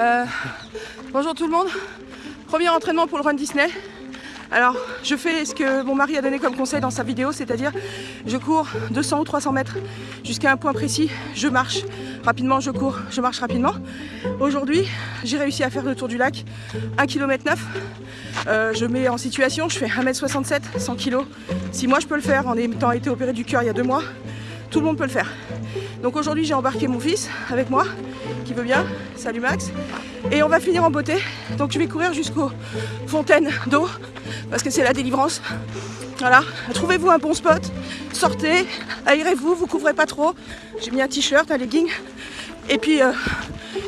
Euh, bonjour tout le monde. Premier entraînement pour le Run Disney. Alors, je fais ce que mon mari a donné comme conseil dans sa vidéo, c'est-à-dire je cours 200 ou 300 mètres jusqu'à un point précis, je marche rapidement, je cours, je marche rapidement. Aujourd'hui, j'ai réussi à faire le tour du lac, 1 km 9. je mets en situation, je fais 1m67, 100 kg. Si moi je peux le faire en ayant été opéré du cœur il y a deux mois, tout le monde peut le faire. Donc aujourd'hui j'ai embarqué mon fils avec moi, qui veut bien, salut Max, et on va finir en beauté. Donc je vais courir jusqu'aux fontaines d'eau, parce que c'est la délivrance. Voilà, trouvez-vous un bon spot, sortez, aérez-vous, vous couvrez pas trop. J'ai mis un t-shirt, un legging. Et puis euh,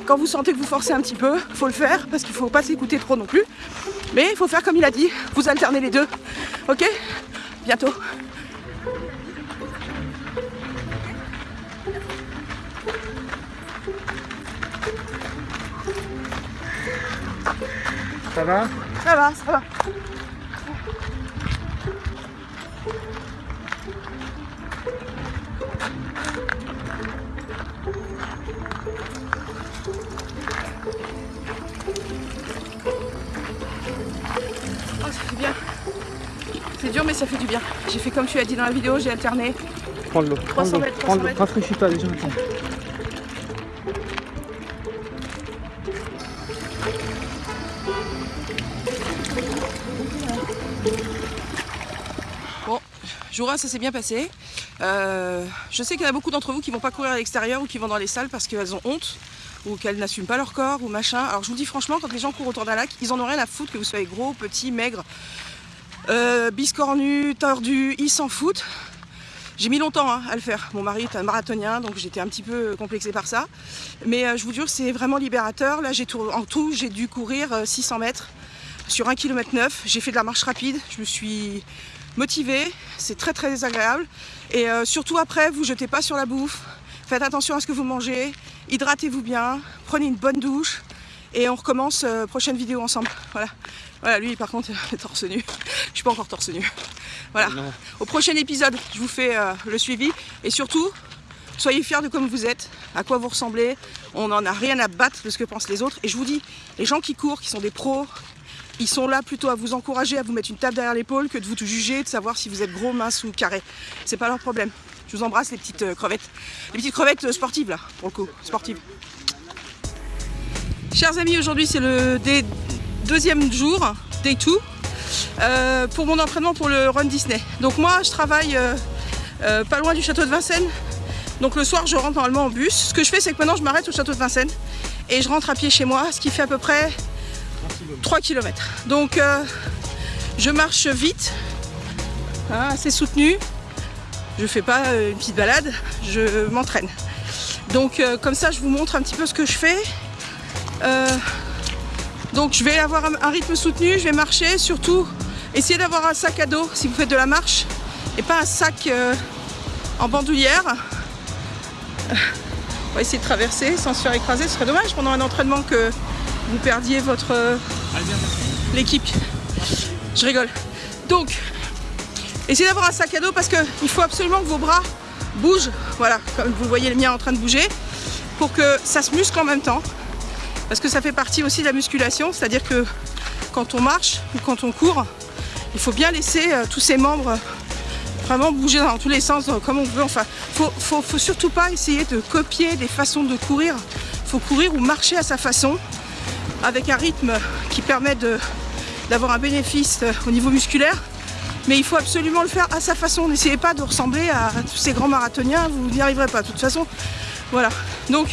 quand vous sentez que vous forcez un petit peu, faut le faire, parce qu'il faut pas s'écouter trop non plus. Mais il faut faire comme il a dit, vous alternez les deux. Ok? Bientôt. Ça va Ça va, ça va. Oh, ça fait bien. C'est dur, mais ça fait du bien. J'ai fait comme tu as dit dans la vidéo, j'ai alterné. Prends l'eau. 300 mètres, 300 Prends l'eau. mètres. Rafraîchis-toi déjà. attends. Jour 1, ça s'est bien passé. Euh, je sais qu'il y en a beaucoup d'entre vous qui vont pas courir à l'extérieur ou qui vont dans les salles parce qu'elles ont honte ou qu'elles n'assument pas leur corps ou machin. Alors je vous dis franchement, quand les gens courent autour d'un lac, ils en ont rien à foutre que vous soyez gros, petit, maigre, euh, biscornu, tordu, ils s'en foutent. J'ai mis longtemps hein, à le faire. Mon mari est un marathonien, donc j'étais un petit peu complexée par ça. Mais euh, je vous jure, c'est vraiment libérateur. Là, j'ai en tout, j'ai dû courir euh, 600 mètres sur 1 km 9. J'ai fait de la marche rapide. Je me suis motivée. C'est très très agréable. Et euh, surtout après, vous jetez pas sur la bouffe. Faites attention à ce que vous mangez. Hydratez-vous bien. Prenez une bonne douche. Et on recommence euh, prochaine vidéo ensemble. Voilà. Voilà, lui par contre, il est torse nu. Je suis pas encore torse nu. Voilà. Non. Au prochain épisode, je vous fais euh, le suivi. Et surtout, soyez fiers de comme vous êtes, à quoi vous ressemblez. On n'en a rien à battre de ce que pensent les autres. Et je vous dis, les gens qui courent, qui sont des pros, ils sont là plutôt à vous encourager, à vous mettre une tape derrière l'épaule que de vous juger, de savoir si vous êtes gros, mince ou carré. C'est pas leur problème. Je vous embrasse les petites euh, crevettes. Les petites crevettes euh, sportives là, pour le coup, sportives. Chers amis, aujourd'hui c'est le deuxième jour, day 2, euh, pour mon entraînement pour le Run Disney. Donc moi je travaille pas loin du château de Vincennes. Donc le soir je rentre normalement en bus. Ce que je fais c'est que maintenant je m'arrête au château de Vincennes et je rentre à pied chez moi, ce qui fait à peu près 3 km. Donc euh, je marche vite, assez soutenu. Je fais pas euh, une petite balade, je m'entraîne. Donc euh, comme ça je vous montre un petit peu ce que je fais. Donc je vais avoir un, rythme soutenu, je vais marcher, surtout essayez d'avoir un sac à dos si vous faites de la marche et pas un sac en bandoulière. On va essayer de traverser sans se faire écraser, ce serait dommage pendant un entraînement que vous perdiez votre l'équipe. Je rigole. Donc, essayez d'avoir un sac à dos parce qu'il faut absolument que vos bras bougent, voilà, comme vous voyez le mien en train de bouger, pour que ça se muscle en même temps. Parce que ça fait partie aussi de la musculation, c'est-à-dire que quand on marche ou quand on court, il faut bien laisser euh, tous ses membres euh, vraiment bouger dans tous les sens euh, comme on veut. Enfin, faut, faut, faut surtout pas essayer de copier des façons de courir. faut courir ou marcher à sa façon, avec un rythme qui permet d'avoir un bénéfice euh, au niveau musculaire. Mais il faut absolument le faire à sa façon. N'essayez pas de ressembler à tous ces grands marathoniens, vous n'y arriverez pas. De toute façon, voilà. Donc,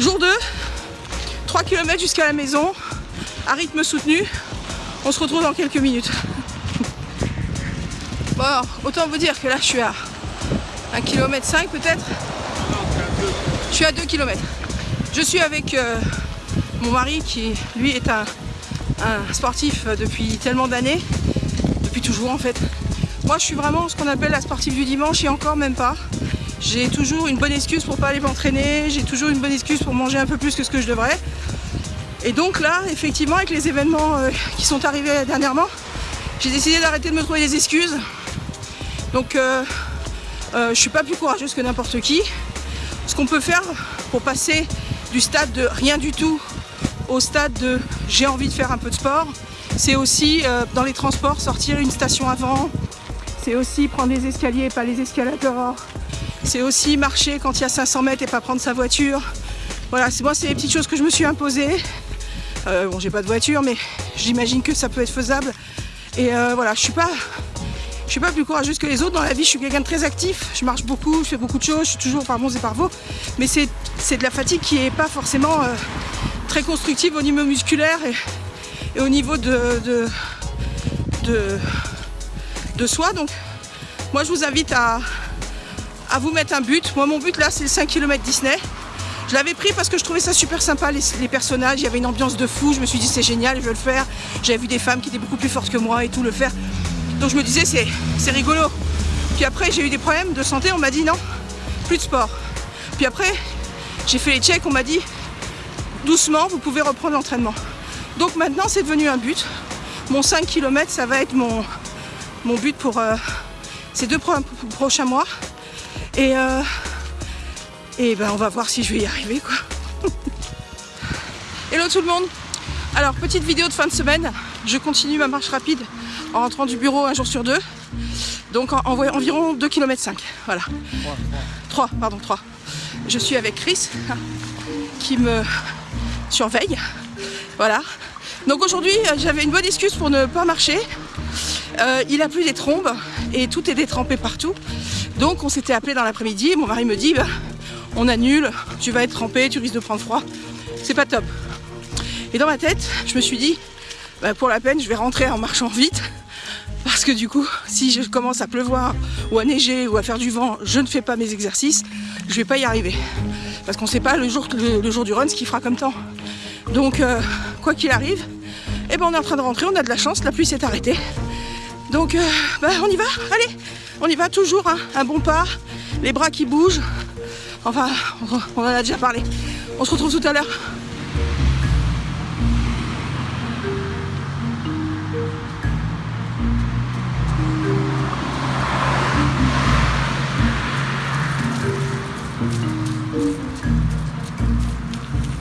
jour 2, 3 km jusqu'à la maison, à rythme soutenu. On se retrouve dans quelques minutes. Bon, autant vous dire que là, je suis à 1 km 5 peut-être. Je suis à 2 km. Je suis avec euh, mon mari qui, lui, est un, sportif depuis tellement d'années. Depuis toujours, en fait. Moi, je suis vraiment ce qu'on appelle la sportive du dimanche et encore même pas. J'ai toujours une bonne excuse pour pas aller m'entraîner, j'ai toujours une bonne excuse pour manger un peu plus que ce que je devrais. Et donc là, effectivement, avec les événements euh, qui sont arrivés dernièrement, j'ai décidé d'arrêter de me trouver des excuses. Donc, euh, euh, je suis pas plus courageuse que n'importe qui. Ce qu'on peut faire pour passer du stade de rien du tout au stade de j'ai envie de faire un peu de sport. C'est aussi euh, dans les transports sortir une station avant. C'est aussi prendre les escaliers et pas les escalators. C'est aussi marcher quand il y a 500 mètres et pas prendre sa voiture. Voilà, moi c'est les petites choses que je me suis imposées. Euh, bon, j'ai pas de voiture, mais j'imagine que ça peut être faisable. Et euh, voilà, je suis pas, je suis pas plus courageuse que les autres dans la vie. Je suis quelqu'un de très actif. Je marche beaucoup, je fais beaucoup de choses. Je suis toujours par bons et par vos. Mais c'est de la fatigue qui est pas forcément constructive au niveau musculaire et, au niveau de, de, de, soi. Donc, moi, je vous invite à, à vous mettre un but. Moi, mon but là, c'est le 5 km Disney. Je l'avais pris parce que je trouvais ça super sympa, les, personnages. Il y avait une ambiance de fou. Je me suis dit, c'est génial, je veux le faire. J'avais vu des femmes qui étaient beaucoup plus fortes que moi et tout le faire. Donc je me disais, c'est rigolo. Puis après, j'ai eu des problèmes de santé. On m'a dit, non, plus de sport. Puis après, j'ai fait les checks. On m'a dit, doucement, vous pouvez reprendre l'entraînement. Donc maintenant, c'est devenu un but. Mon 5 km, ça va être mon, but pour euh, ces deux prochains mois. Et euh, et ben on va voir si je vais y arriver quoi. Hello tout le monde Alors petite vidéo de fin de semaine, je continue ma marche rapide en rentrant du bureau un jour sur deux. Donc en, environ 2 km 5. Voilà. 3, pardon 3. Je suis avec Chris qui me surveille. Voilà. Donc aujourd'hui j'avais une bonne excuse pour ne pas marcher. Euh, il a plu des trombes et tout est détrempé partout. Donc on s'était appelé dans l'après-midi. Mon mari me dit bah, on annule, tu vas être trempé, tu risques de prendre froid. C'est pas top. Et dans ma tête, je me suis dit, bah, pour la peine, je vais rentrer en marchant vite. Parce que du coup, si je commence à pleuvoir ou à neiger ou à faire du vent, je ne fais pas mes exercices, je vais pas y arriver. Parce qu'on sait pas le jour, le, jour du run ce qu'il fera comme temps. Donc, euh, quoi qu'il arrive, eh ben, on est en train de rentrer, on a de la chance, la pluie s'est arrêtée. Donc, euh, bah, on y va, allez, on y va toujours, hein. un bon pas, les bras qui bougent, Enfin, on en a déjà parlé. On se retrouve tout à l'heure.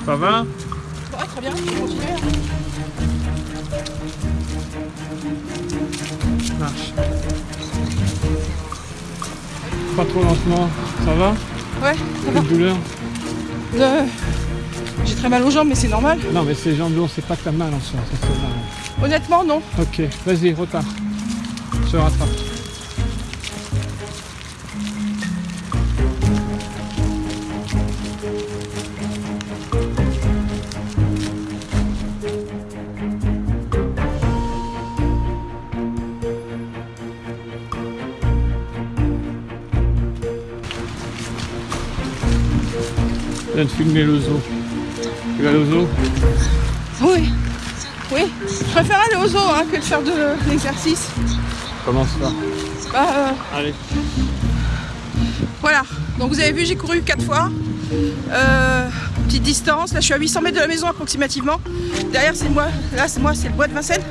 Ça va? Très bien, je continuer. Marche. Pas trop lentement, ça va Ouais, ça va. douleur euh, J'ai très mal aux jambes, mais c'est normal. Non, mais ces jambes lourdes, c'est pas que t'as mal en soi. Honnêtement, non. Ok, vas-y, repars. Se rattrape. Viens de filmer le zoo. Tu vas aller au zoo Oui. Oui. Je préfère aller au zoo hein, que de faire de l'exercice. Comment ça bah, euh, Allez. Voilà. Donc vous avez vu, j'ai couru 4 fois. Euh, petite distance. Là, je suis à 800 mètres de la maison approximativement. Derrière, c'est moi. Là, c'est moi, c'est le bois de Vincennes.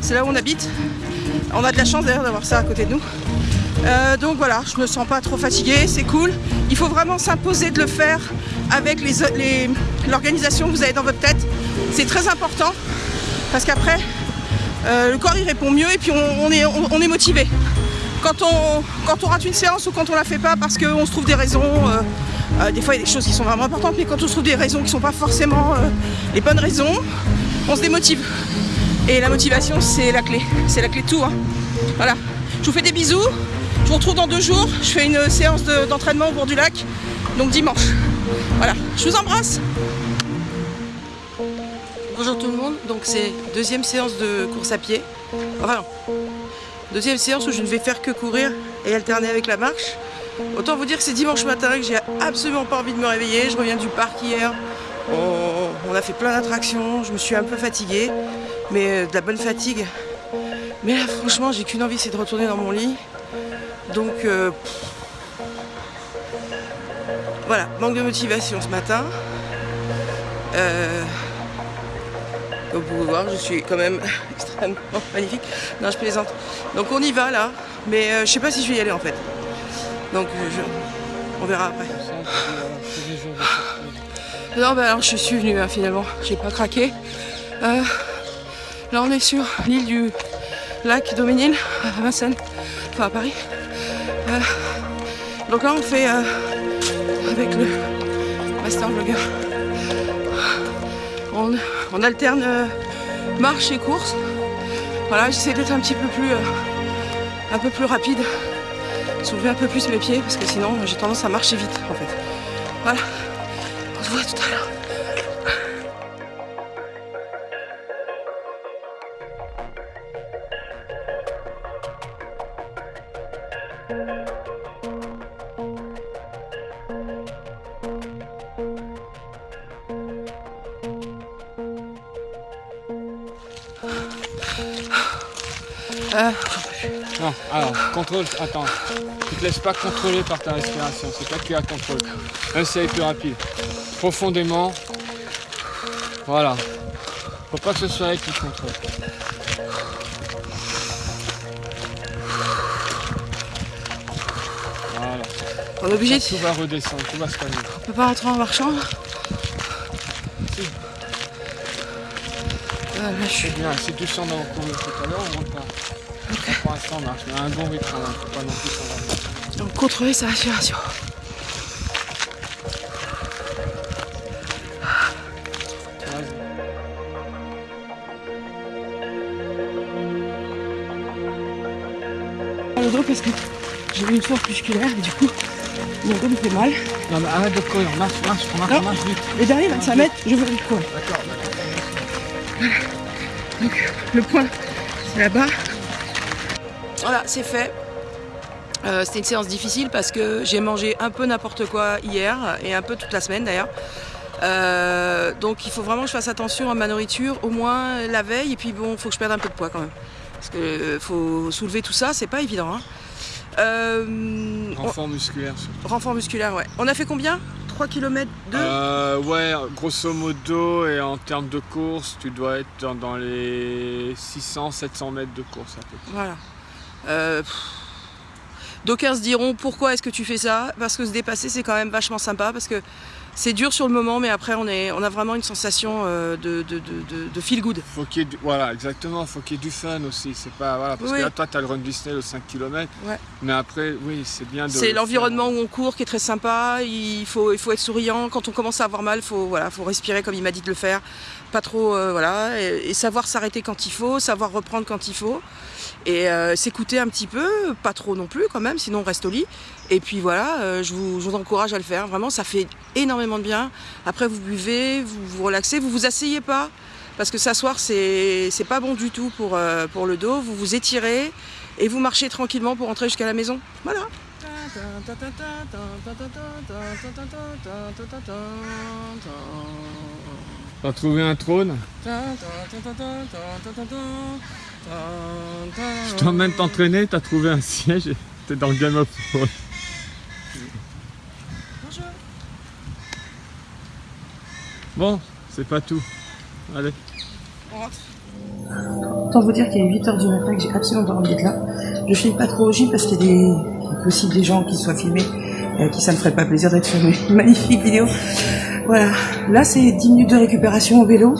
C'est là où on habite. On a de la chance d'ailleurs d'avoir ça à côté de nous. Euh, donc voilà, je me sens pas trop fatiguée, c'est cool. Il faut vraiment s'imposer de le faire avec l'organisation que vous avez dans votre tête. C'est très important parce qu'après, euh, le corps il répond mieux et puis on, est, motivé. Quand on, rate une séance ou quand on la fait pas parce qu'on se trouve des raisons, euh, des fois il y a des choses qui sont vraiment importantes, mais quand on se trouve des raisons qui ne sont pas forcément les bonnes raisons, on se démotive. Et la motivation c'est la clé, c'est la clé de tout. Hein. Voilà, je vous fais des bisous. Je vous retrouve dans deux jours. Je fais une séance d'entraînement au bord du lac. Donc dimanche. Voilà, je vous embrasse. Bonjour tout le monde, donc c'est deuxième séance de course à pied. Enfin deuxième séance où je ne vais faire que courir et alterner avec la marche. Autant vous dire que c'est dimanche matin que j'ai absolument pas envie de me réveiller. Je reviens du parc hier, on, a fait plein d'attractions, je me suis un peu fatiguée, mais euh, de la bonne fatigue. Mais là franchement j'ai qu'une envie c'est de retourner dans mon lit donc euh, voilà, manque de motivation ce matin. Euh, vous pouvez voir, je suis quand même extrêmement magnifique. Non, je plaisante. Donc on y va là, mais euh, je sais pas si je vais y aller en fait. Donc on verra après. Non, bah alors je suis venue hein, finalement, j'ai pas craqué. Euh, là on est sur l'île du lac Doménil à Vincennes, enfin à Paris. Euh, donc là on fait euh, avec le master vlogger. On, on alterne euh, marche et course. Voilà, j'essaie d'être un petit peu plus un peu plus rapide, soulever un peu plus mes pieds parce que sinon j'ai tendance à marcher vite en fait. Voilà, on se voit tout à l'heure. Euh, Non, alors, contrôle, attends. Tu te laisses pas contrôler par ta respiration, c'est toi qui la contrôle. Même si elle est plus rapide. Profondément. Voilà. Faut pas que ce soit elle qui contrôle. Voilà. on est obligé de... Tout va redescendre, tout va se calmer. On peut pas rentrer en marchant? Si. Là, je suis... C'est bien, si tu sens dans courir tout à l'heure, on monte pas. Pour l'instant, marche, mais un bon rythme, hein, faut pas non plus. Donc contrôler sa respiration. Le dos parce que j'ai eu une force musculaire et du coup mon dos me fait mal. Non mais arrête de courir, marche, marche, marche, Non. marche vite. Et derrière 25 mètres, je veux le point. D'accord, Donc le point, c'est là-bas. Voilà, c'est fait. Euh, C'était une séance difficile parce que j'ai mangé un peu n'importe quoi hier et un peu toute la semaine d'ailleurs. Euh, donc il faut vraiment que je fasse attention à ma nourriture, au moins la veille, et puis bon, il faut que je perde un peu de poids quand même. Parce que euh, faut soulever tout ça, c'est pas évident. hein. Renfort musculaire. surtout. renfort musculaire, ouais. On a fait combien? 3 km de? Ouais, grosso modo, et en termes de course, tu dois être dans, dans les 600-700 mètres de course à peu près. Voilà. Euh. D'aucuns se diront pourquoi est-ce que tu fais ça? Parce que se dépasser c'est quand même vachement sympa parce que c'est dur sur le moment mais après on, est, on a vraiment une sensation euh, de, de, de, de- de feel good. Faut qu'il voilà, exactement, faut qu'il y ait du fun aussi. C'est pas, voilà, parce Oui. que là, toi, t'as le run Disney, le 5 km. Ouais. Mais après, oui, c'est bien de. C'est le l'environnement où on court qui est très sympa, il faut, il faut être souriant, quand on commence à avoir mal, il faut, voilà, faut respirer comme il m'a dit de le faire, pas trop, euh, voilà, et, et savoir s'arrêter quand il faut, savoir reprendre quand il faut, et euh, s'écouter un petit peu, pas trop non plus quand même, sinon on reste au lit. Et puis voilà, euh, je, vous, je vous encourage à le faire, vraiment ça fait énormément de bien. Après vous buvez, vous vous relaxez, vous vous asseyez pas, parce que s'asseoir c'est c'est pas bon du tout pour, euh, pour le dos, vous vous étirez et vous marchez tranquillement pour rentrer jusqu'à la maison. Voilà. T'as trouvé un trône? Je t'emmène t'entraîner, t'as trouvé un siège et t'es dans le Game of Thrones. Bonjour. Bon, c'est pas tout. Allez. Autant vous dire qu'il est 8h du matin que j'ai absolument pas envie d'être là. Je filme pas trop au gym parce qu'il y a des, il est possible des gens qui soient filmés, euh, qui ça me ferait pas plaisir d'être sur mes magnifiques vidéos. Voilà. Là, c'est 10 minutes de récupération au vélo.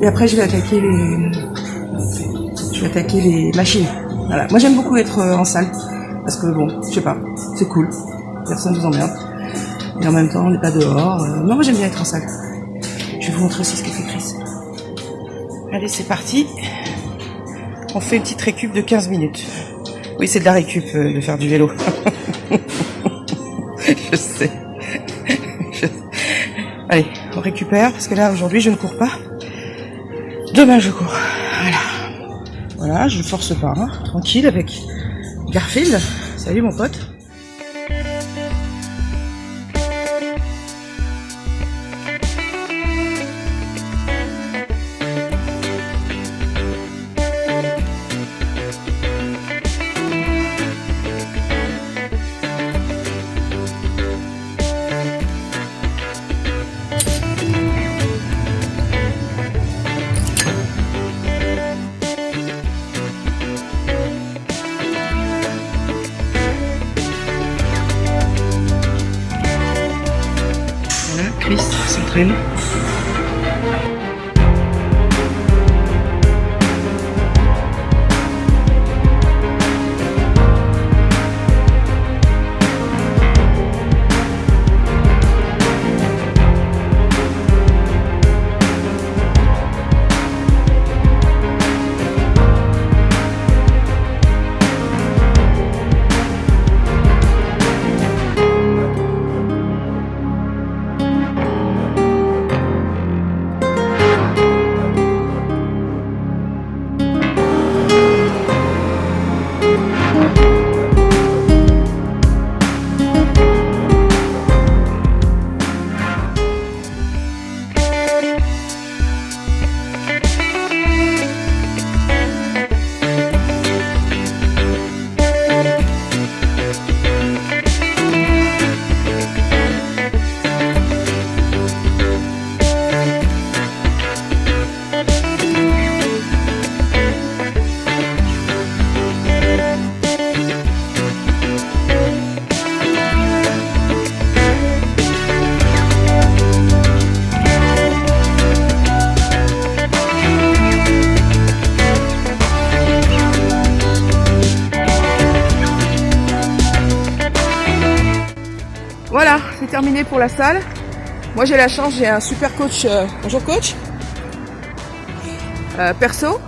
Et après, je vais attaquer les, attaquer les machines. Voilà. Moi, j'aime beaucoup être euh, en salle. Parce que bon, je sais pas, c'est cool. Personne vous emmerde. Et en même temps, on n'est pas dehors. Euh, non, moi, j'aime bien être en salle. Je vais vous montrer aussi ce que fait Chris. Allez, c'est parti. On fait une petite récup de 15 minutes. Oui, c'est de la récup euh, de faire du vélo. je sais. Je- Allez, on récupère parce que là aujourd'hui je ne cours pas. Demain je cours. Voilà. Voilà, je ne force pas, hein. tranquille avec Garfield. Salut mon pote. Voilà, pour la salle. Moi j'ai la chance, j'ai un super coach. euh, bonjour coach. Euh, perso.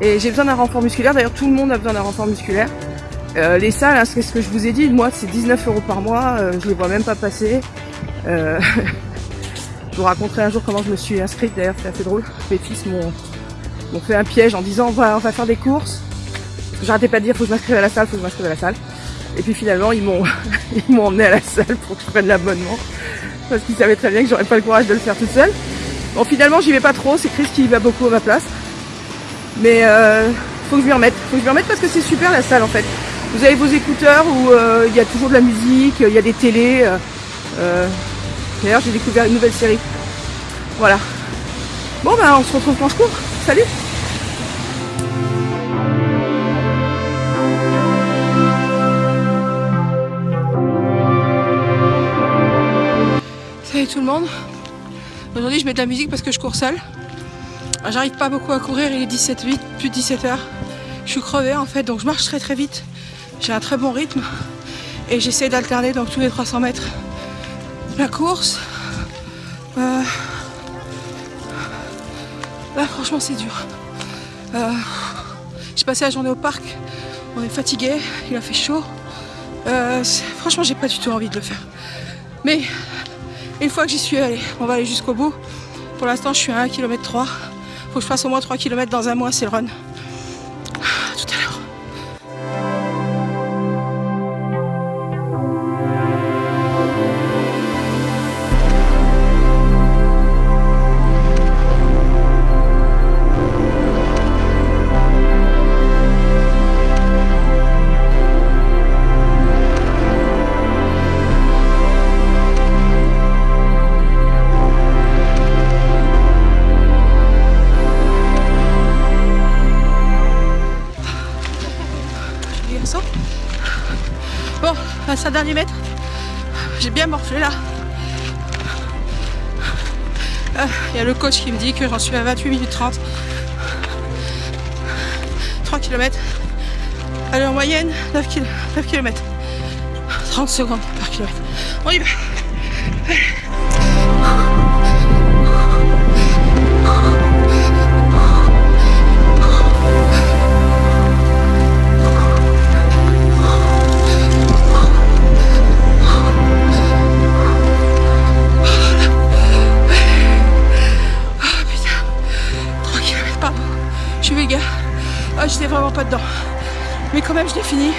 Et j'ai besoin d'un renfort musculaire. D'ailleurs tout le monde a besoin d'un renfort musculaire. Euh, les salles, hein, c'est ce que je vous ai dit, moi c'est 19 euros par mois, je les vois même pas passer. Je vous raconterai un jour comment je me suis inscrite, d'ailleurs c'est assez drôle. Mes fils m'ont fait un piège en disant on va, on va faire des courses. J'arrêtais pas de dire faut que je m'inscrive à la salle, faut que je m'inscrive à la salle. Et puis finalement ils m'ont emmené à la salle pour que je prenne l'abonnement. Parce qu'ils savaient très bien que j'aurais pas le courage de le faire toute seule. Bon finalement j'y vais pas trop, c'est Chris qui y va beaucoup à ma place. Mais euh, faut que je m'y remette. Faut que je m'y remette parce que c'est super la salle en fait. Vous avez vos écouteurs où euh, il y a toujours de la musique, il y a des télés. euh, D'ailleurs j'ai découvert une nouvelle série. Voilà. Bon ben on se retrouve quand je cours. Salut Tout le monde. Aujourd'hui je mets de la musique parce que je cours seule. J'arrive pas beaucoup à courir, il est 17 8, plus de 17 heures. Je suis crevée en fait, donc je marche très très vite. J'ai un très bon rythme et j'essaie d'alterner donc tous les 300 mètres la course. Euh, Là franchement c'est dur. Euh, J'ai passé la journée au parc, on est fatigué, il a fait chaud. Euh, franchement j'ai pas du tout envie de le faire. Mais une fois que j'y suis allée, on va aller jusqu'au bout. Pour l'instant je suis à 1 km 3. Faut que je fasse au moins 3 km dans un mois, c'est le run. Bon, à 5 derniers mètres. J'ai bien morflé là. Ah, Il y a le coach qui me dit que j'en suis à 28 minutes 30. 3 km. Allez, en moyenne, 9, km. 30 secondes par kilomètre. On y va. Ah vraiment pas dedans. Mais quand même, je l'ai fini.